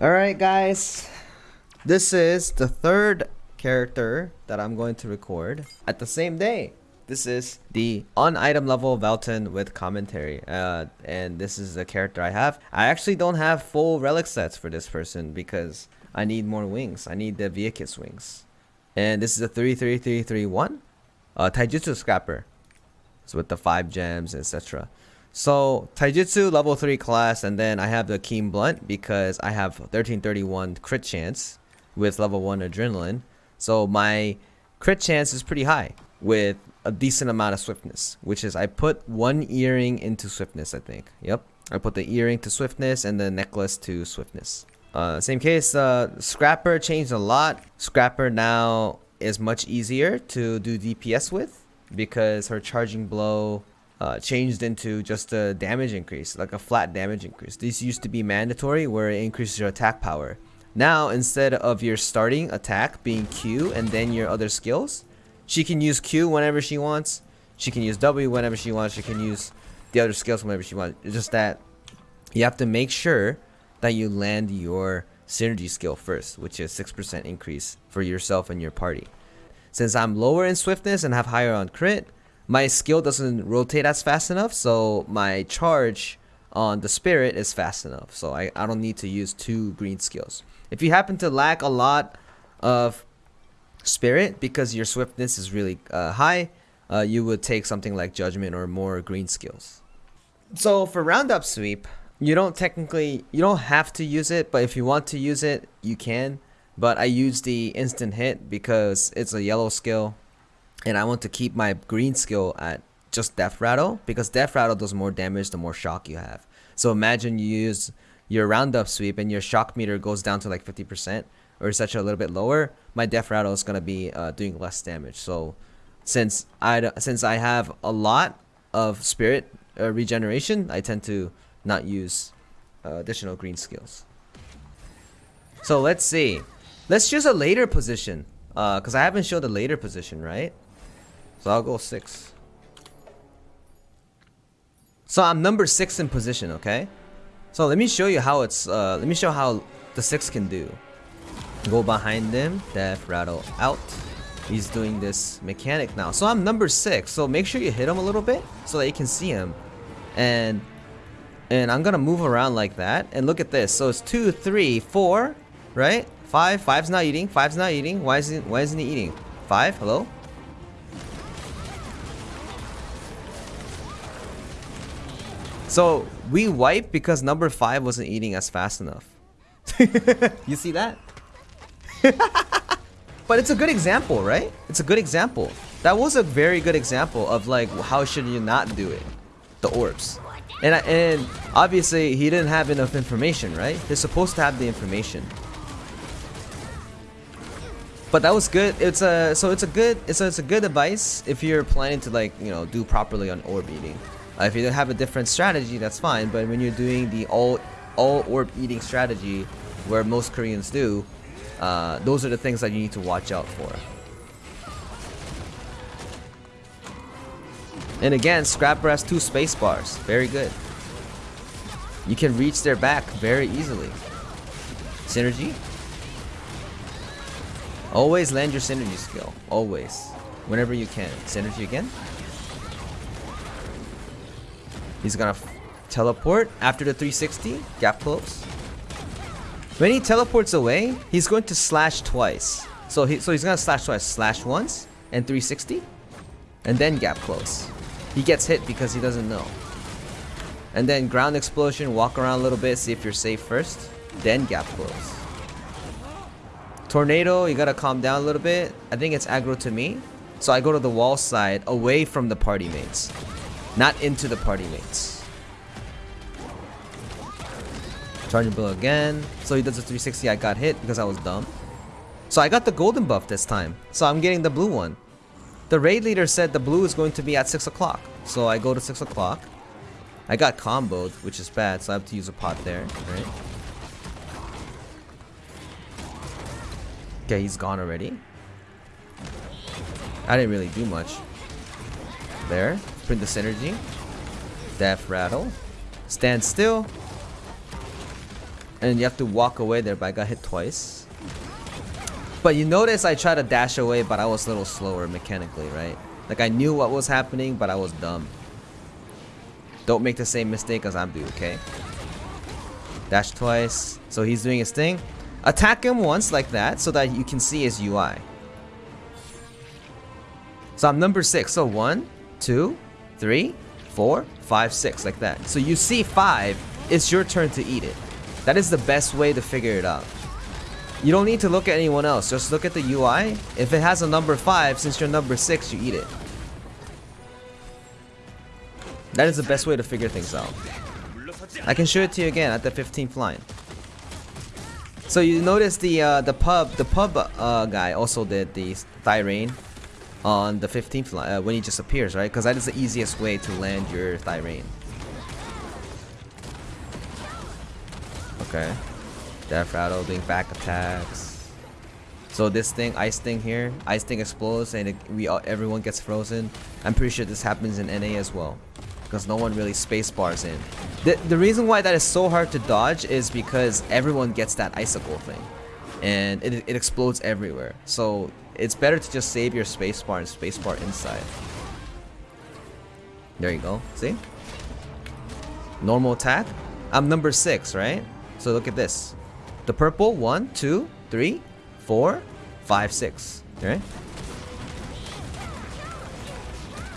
Alright guys, this is the third character that I'm going to record at the same day. This is the on item level Valtan with commentary uh, and this is the character I have. I actually don't have full relic sets for this person because I need more wings. I need the Vykas wings. And this is a 33331 uh, Taijutsu Scrapper. So with the 5 gems etc. So Taijutsu level 3 class and then I have the Keen Blunt because I have 1331 crit chance with level 1 adrenaline. So my crit chance is pretty high with a decent amount of swiftness, which is I put one earring into swiftness, I think. Yep. I put the earring to swiftness and the necklace to swiftness. Uh, same case, uh, Scrapper changed a lot. Scrapper now is much easier to do DPS with because her charging blow uh, changed into just a damage increase, like a flat damage increase. These used to be mandatory where it increases your attack power. Now, instead of your starting attack being Q and then your other skills, she can use Q whenever she wants. She can use W whenever she wants. She can use the other skills whenever she wants. It's just that you have to make sure that you land your synergy skill first, which is 6% increase for yourself and your party. Since I'm lower in swiftness and have higher on crit, my skill doesn't rotate as fast enough so my charge on the spirit is fast enough. So I, I don't need to use two green skills. If you happen to lack a lot of spirit because your swiftness is really uh, high uh, you would take something like judgment or more green skills. So for roundup sweep you don't technically you don't have to use it but if you want to use it you can. But I use the instant hit because it's a yellow skill and I want to keep my green skill at just Death Rattle because Death Rattle does more damage the more shock you have. So imagine you use your roundup sweep and your shock meter goes down to like 50% or such a little bit lower, my Death Rattle is going to be uh, doing less damage. So since I since I have a lot of spirit uh, regeneration, I tend to not use uh, additional green skills. So let's see. Let's choose a later position because uh, I haven't showed the later position, right? So I'll go six. So I'm number six in position, okay? So let me show you how it's, uh, let me show how the six can do. Go behind them, death rattle out. He's doing this mechanic now. So I'm number six. So make sure you hit him a little bit so that you can see him. And and I'm gonna move around like that. And look at this. So it's two, three, four, right? Five. Five's not eating. Five's not eating. Why isn't Why isn't he eating? Five. Hello. So we wiped because number five wasn't eating as fast enough. you see that? but it's a good example, right? It's a good example. That was a very good example of like how should you not do it? The orbs. And and obviously he didn't have enough information, right? They're supposed to have the information. But that was good. It's a so it's a good it's a, it's a good advice if you're planning to like you know do properly on orb eating. Uh, if you don't have a different strategy, that's fine. But when you're doing the all all orb eating strategy, where most Koreans do, uh, those are the things that you need to watch out for. And again, Scrapper has two space bars. Very good. You can reach their back very easily. Synergy. Always land your synergy skill. Always. Whenever you can. Synergy again. He's gonna teleport after the 360. Gap close. When he teleports away, he's going to slash twice. So he so he's gonna slash twice. Slash once and 360. And then gap close. He gets hit because he doesn't know. And then ground explosion, walk around a little bit, see if you're safe first. Then gap close. Tornado, you gotta calm down a little bit. I think it's aggro to me. So I go to the wall side away from the party mates. Not into the party mates. Charging blow again. So he does a 360. I got hit because I was dumb. So I got the golden buff this time. So I'm getting the blue one. The raid leader said the blue is going to be at 6 o'clock. So I go to 6 o'clock. I got comboed, which is bad. So I have to use a pot there. Right? Okay, he's gone already. I didn't really do much. There. Print the synergy. Death rattle. Stand still. And you have to walk away there, but I got hit twice. But you notice I tried to dash away, but I was a little slower mechanically, right? Like I knew what was happening, but I was dumb. Don't make the same mistake as I'm doing, okay? Dash twice. So he's doing his thing. Attack him once like that so that you can see his UI. So I'm number six. So one, two, three, four, five, six, like that. So you see five, it's your turn to eat it. That is the best way to figure it out. You don't need to look at anyone else. Just look at the UI. If it has a number five, since you're number six, you eat it. That is the best way to figure things out. I can show it to you again at the 15th line. So you notice the uh, the pub the pub uh, guy also did the Thirain on the 15th line uh, when he just appears, right? Because that is the easiest way to land your Thirain. Okay. Death Rattle doing back attacks. So this thing, Ice Thing here, Ice Thing explodes and it, we all, everyone gets frozen. I'm pretty sure this happens in NA as well. Because no one really space bars in. The, the reason why that is so hard to dodge is because everyone gets that icicle thing. And it, it explodes everywhere. So it's better to just save your spacebar and spacebar inside. There you go. See? Normal attack. I'm number six, right? So look at this. The purple, one, two, three, four, five, six. Okay.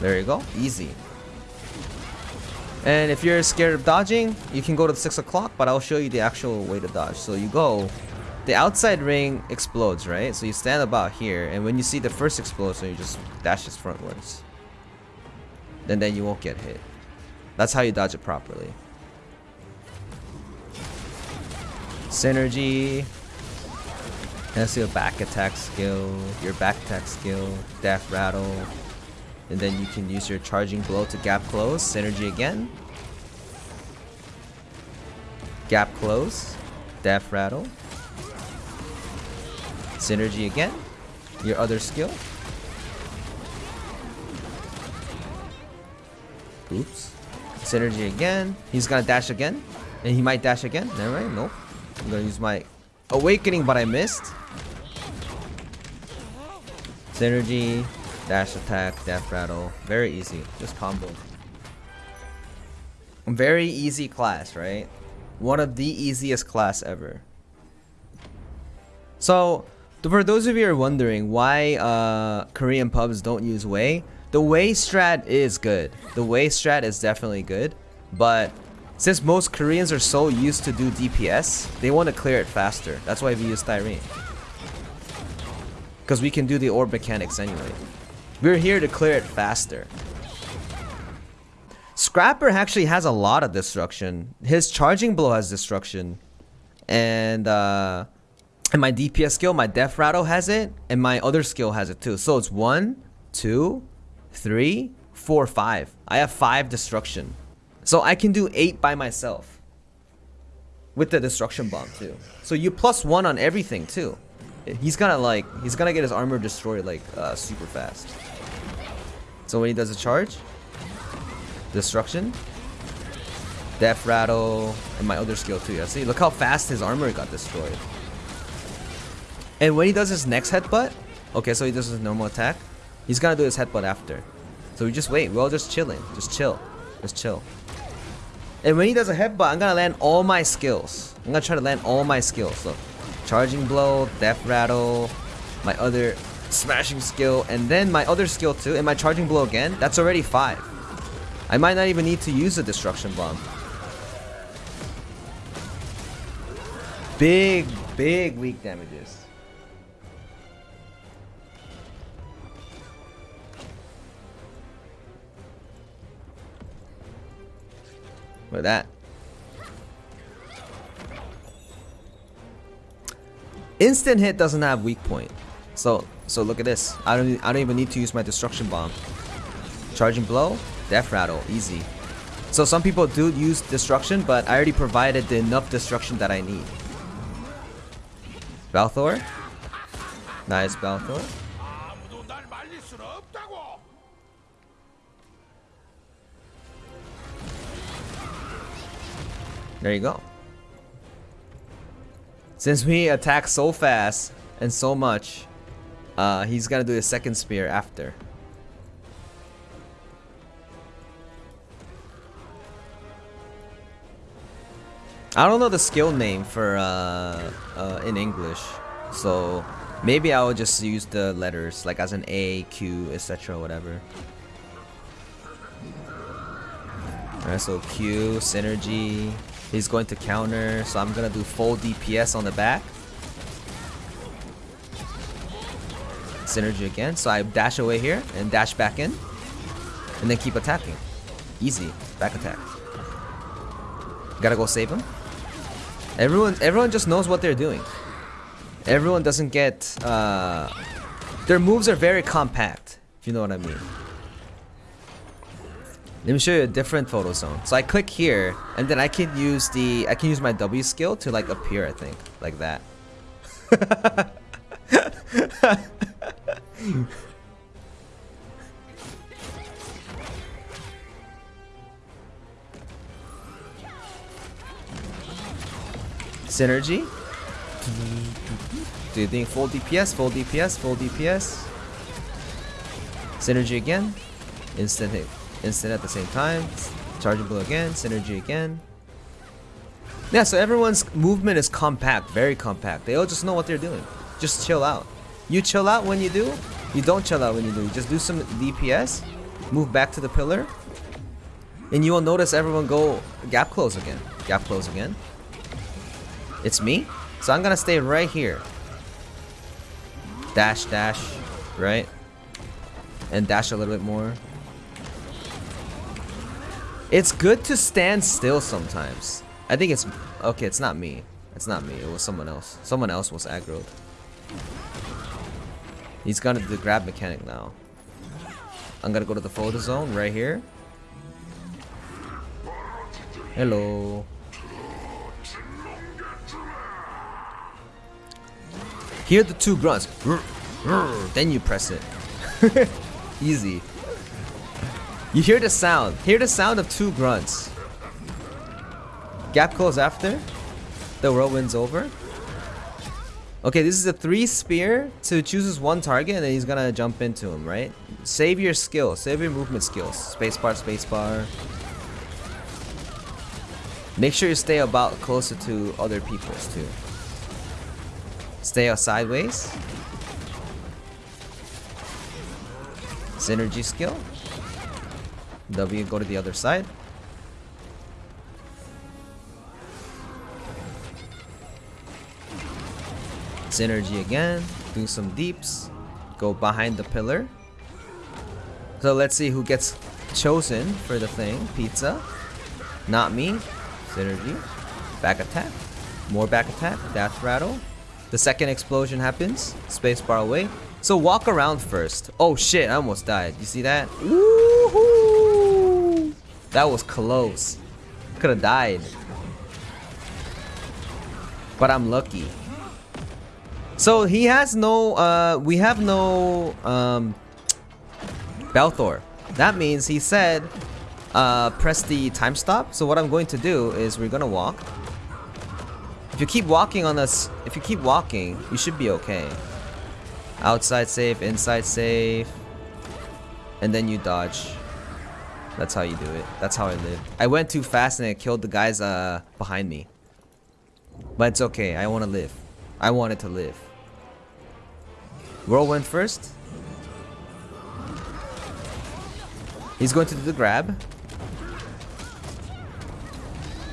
There you go. Easy. And if you're scared of dodging, you can go to the 6 o'clock, but I'll show you the actual way to dodge. So you go, the outside ring explodes, right? So you stand about here, and when you see the first explosion, you just dash this frontwards. And then you won't get hit. That's how you dodge it properly. Synergy. That's your back attack skill, your back attack skill, Death Rattle. And then you can use your charging blow to gap close. Synergy again. Gap close. Death Rattle. Synergy again. Your other skill. Oops. Synergy again. He's gonna dash again. And he might dash again. Never mind. Nope. I'm gonna use my awakening, but I missed. Synergy, dash attack, death rattle. Very easy. Just combo. Very easy class, right? One of the easiest class ever. So, for those of you who are wondering why uh, Korean pubs don't use Wei, the Wei strat is good. The Wei strat is definitely good, but since most Koreans are so used to do DPS, they want to clear it faster. That's why we use Thirain. Because we can do the orb mechanics anyway. We're here to clear it faster. Scrapper actually has a lot of destruction. His charging blow has destruction. And uh and my DPS skill, my death rattle has it, and my other skill has it too. So it's one, two, three, four, five. I have five destruction. So I can do 8 by myself. With the destruction bomb too. So you plus 1 on everything too. He's gonna like, he's gonna get his armor destroyed like uh, super fast. So when he does a charge, destruction, death rattle, and my other skill too. Yeah, see, look how fast his armor got destroyed. And when he does his next headbutt, okay, so he does his normal attack, he's gonna do his headbutt after. So we just wait, we're all just chilling, just chill, just chill. And when he does a headbutt, I'm gonna land all my skills. I'm gonna try to land all my skills. Look, charging blow, death rattle, my other smashing skill, and then my other skill too, and my charging blow again. That's already five. I might not even need to use the destruction bomb. Big, big weak damages. That. Instant hit doesn't have weak point. So so look at this. I don't I don't even need to use my destruction bomb. Charging blow, death rattle, easy. So some people do use destruction, but I already provided the enough destruction that I need. Balthorr. Nice Balthorr. There you go. Since we attack so fast and so much, uh, he's gonna do the second spear after. I don't know the skill name for uh, uh, in English, so maybe I will just use the letters like as an A, Q, etc. Whatever. Alright, so Q, synergy. He's going to counter, so I'm gonna do full DPS on the back. Synergy again, so I dash away here and dash back in, and then keep attacking. Easy, back attack. Gotta go save him. Everyone, everyone just knows what they're doing. Everyone doesn't get. Uh, their moves are very compact. If you know what I mean. Let me show you a different photo zone. So I click here, and then I can use the I can use my W skill to like appear. I think like that. Synergy. Do you think full DPS, full DPS, full DPS? Synergy again. Instant hit. Instant at the same time. Chargeable again. Synergy again. Yeah, so everyone's movement is compact, very compact. They all just know what they're doing. Just chill out. You chill out when you do. You don't chill out when you do. You just do some DPS. Move back to the pillar. And you will notice everyone go gap close again. Gap close again. It's me. So I'm gonna stay right here. Dash, dash, right? And dash a little bit more. It's good to stand still sometimes. I think it's... Okay, it's not me. It's not me. It was someone else. Someone else was aggroed. He's gonna do the grab mechanic now. I'm gonna go to the photo zone right here. Hello. Hear the two grunts. Then you press it. Easy. You hear the sound. Hear the sound of two grunts. Gap close after. The whirlwind's over. Okay, this is a three spear to chooses one target and then he's gonna jump into him, right? Save your skill. Save your movement skills. Spacebar, spacebar. Make sure you stay about closer to other people's too. Stay out sideways. Synergy skill. W go to the other side. Synergy again. Do some deeps. Go behind the pillar. So let's see who gets chosen for the thing. Pizza. Not me. Synergy. Back attack. More back attack. Death rattle. The second explosion happens. Space bar away. So walk around first. Oh shit, I almost died. You see that? Woohoo! That was close. Could have died. But I'm lucky. So he has no, uh, we have no, um, Balthorr. That means he said, uh, press the time stop. So what I'm going to do is we're gonna walk. If you keep walking on this, if you keep walking, you should be okay. Outside safe, inside safe. And then you dodge. That's how you do it. That's how I live. I went too fast and it killed the guys uh, behind me. But it's okay. I want to live. I wanted to live. Whirlwind first. He's going to do the grab.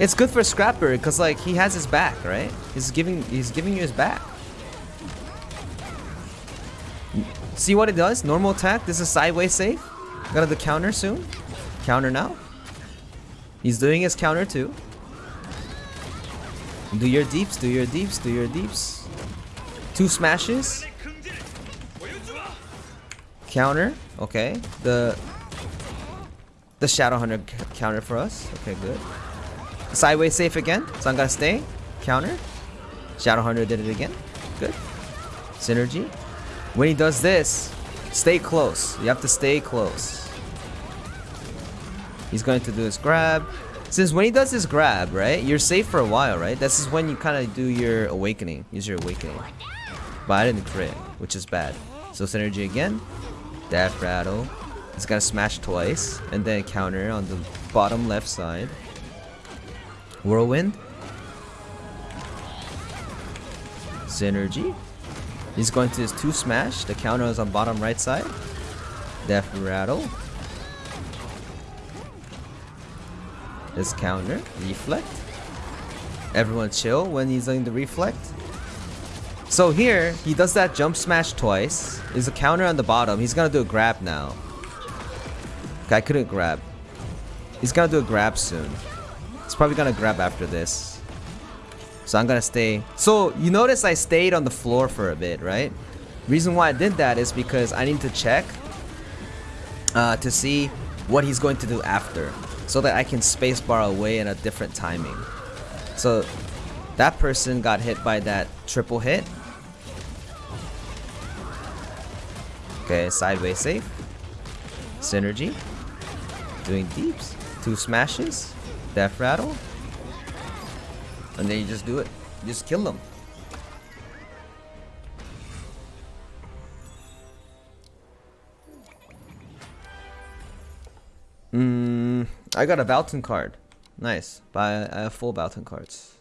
It's good for Scrapper because like he has his back, right? He's giving he's giving you his back. See what it does? Normal attack. This is sideways safe. To the counter soon. Counter now. He's doing his counter too. Do your deeps, do your deeps, do your deeps. Two smashes. Counter. Okay. The the Shadow Hunter counter for us. Okay, good. Sideways safe again. So I'm gonna stay. Counter. Shadow Hunter did it again. Good. Synergy. When he does this, stay close. You have to stay close. He's going to do his grab. Since when he does his grab, right? You're safe for a while, right? This is when you kind of do your awakening. Use your awakening. But I didn't crit, which is bad. So synergy again. Death rattle. He's gonna smash twice. And then counter on the bottom left side. Whirlwind. Synergy. He's going to his two smash. The counter is on bottom right side. Death rattle. His counter. Reflect. Everyone chill when he's doing the reflect. So here, he does that jump smash twice. There's a counter on the bottom. He's gonna do a grab now. Okay, I couldn't grab. He's gonna do a grab soon. He's probably gonna grab after this. So I'm gonna stay. So you notice I stayed on the floor for a bit, right? Reason why I did that is because I need to check uh, to see what he's going to do after so that I can spacebar away in a different timing. So that person got hit by that triple hit. Okay, sideways safe. Synergy. Doing deeps. Two smashes. Death rattle. And then you just do it. You just kill them. Mm, I got a Valtan card. Nice. But I have full Valtan cards.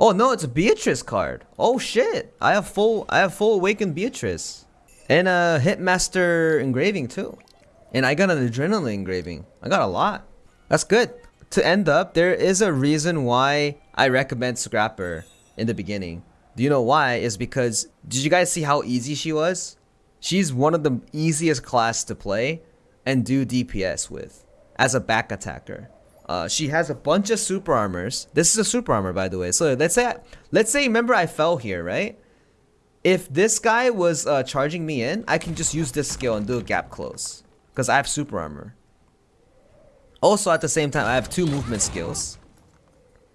Oh no, it's a Beatrice card. Oh shit. I have full I have full awakened Beatrice. And a Hitmaster engraving too. And I got an adrenaline engraving. I got a lot. That's good. To end up, there is a reason why I recommend Scrapper in the beginning. Do you know why? Is because did you guys see how easy she was? She's one of the easiest class to play and do DPS with as a back attacker. Uh, she has a bunch of super armors. This is a super armor, by the way. So let's say, let's say, remember I fell here, right? If this guy was uh, charging me in, I can just use this skill and do a gap close. Because I have super armor. Also, at the same time, I have two movement skills.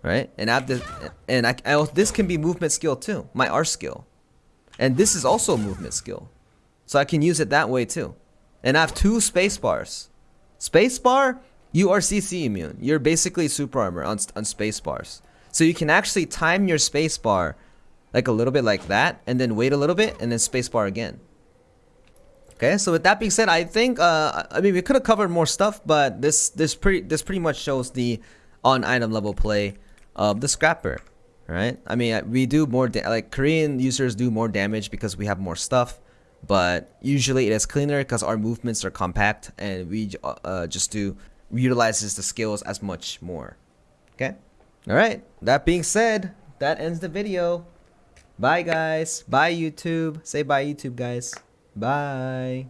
Right? And I have this, and I, I, this can be movement skill too. My R skill. And this is also a movement skill. So I can use it that way too. And I have two space bars. Space bar you are CC immune. You're basically super armor on, on space bars. So you can actually time your space bar like a little bit like that and then wait a little bit and then space bar again. Okay, so with that being said, I think uh, I mean we could have covered more stuff, but this this pretty this pretty much shows the on item level play of the scrapper, right? I mean we do more like Korean users do more damage because we have more stuff, but usually it is cleaner because our movements are compact and we uh, just do utilizes the skills as much more. Okay? Alright, that being said, that ends the video. Bye guys. Bye YouTube. Say bye YouTube guys. Bye.